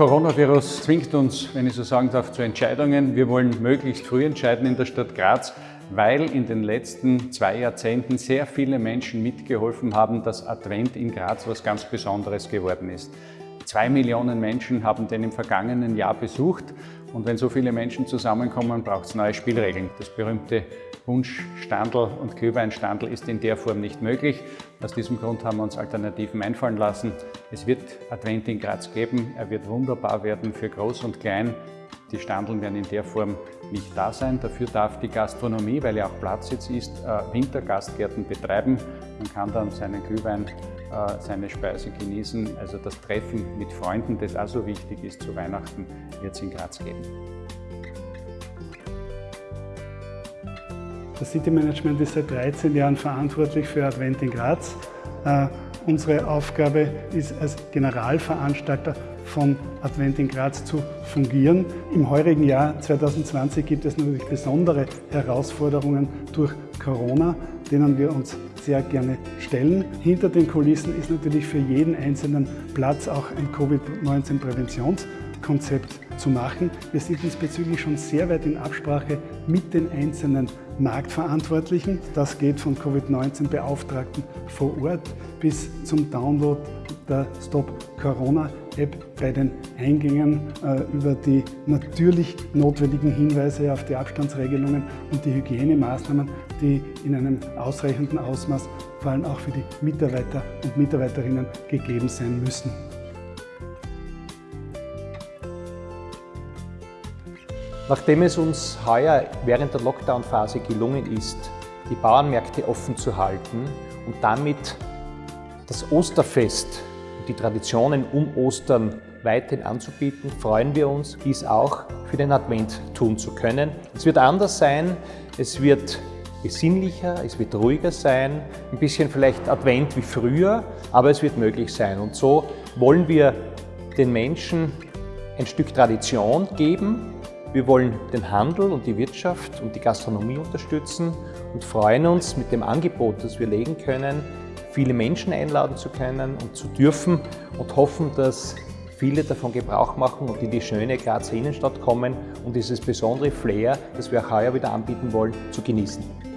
Coronavirus zwingt uns, wenn ich so sagen darf, zu Entscheidungen. Wir wollen möglichst früh entscheiden in der Stadt Graz, weil in den letzten zwei Jahrzehnten sehr viele Menschen mitgeholfen haben, dass Advent in Graz was ganz Besonderes geworden ist. Zwei Millionen Menschen haben den im vergangenen Jahr besucht und wenn so viele Menschen zusammenkommen, braucht es neue Spielregeln. Das berühmte Wunschstandel und Glühweinstandel ist in der Form nicht möglich. Aus diesem Grund haben wir uns Alternativen einfallen lassen. Es wird Advent in Graz geben. Er wird wunderbar werden für Groß und Klein. Die Standeln werden in der Form nicht da sein. Dafür darf die Gastronomie, weil ja auch Platz jetzt ist, äh, Wintergastgärten betreiben. Man kann dann seinen Glühwein, äh, seine Speise genießen. Also das Treffen mit Freunden, das auch so wichtig ist zu Weihnachten, wird es in Graz geben. Das City Management ist seit 13 Jahren verantwortlich für Advent in Graz. Äh, unsere Aufgabe ist als Generalveranstalter von Advent in Graz zu fungieren. Im heurigen Jahr 2020 gibt es natürlich besondere Herausforderungen durch Corona, denen wir uns sehr gerne stellen. Hinter den Kulissen ist natürlich für jeden einzelnen Platz auch ein Covid-19-Präventions- Konzept zu machen. Wir sind diesbezüglich schon sehr weit in Absprache mit den einzelnen Marktverantwortlichen. Das geht von Covid-19-Beauftragten vor Ort bis zum Download der Stop Corona App bei den Eingängen äh, über die natürlich notwendigen Hinweise auf die Abstandsregelungen und die Hygienemaßnahmen, die in einem ausreichenden Ausmaß vor allem auch für die Mitarbeiter und Mitarbeiterinnen gegeben sein müssen. Nachdem es uns heuer während der Lockdown-Phase gelungen ist, die Bauernmärkte offen zu halten und damit das Osterfest und die Traditionen um Ostern weiterhin anzubieten, freuen wir uns, dies auch für den Advent tun zu können. Es wird anders sein, es wird besinnlicher, es wird ruhiger sein, ein bisschen vielleicht Advent wie früher, aber es wird möglich sein. Und so wollen wir den Menschen ein Stück Tradition geben, wir wollen den Handel und die Wirtschaft und die Gastronomie unterstützen und freuen uns mit dem Angebot, das wir legen können, viele Menschen einladen zu können und zu dürfen und hoffen, dass viele davon Gebrauch machen und in die schöne Grazer Innenstadt kommen und dieses besondere Flair, das wir auch heuer wieder anbieten wollen, zu genießen.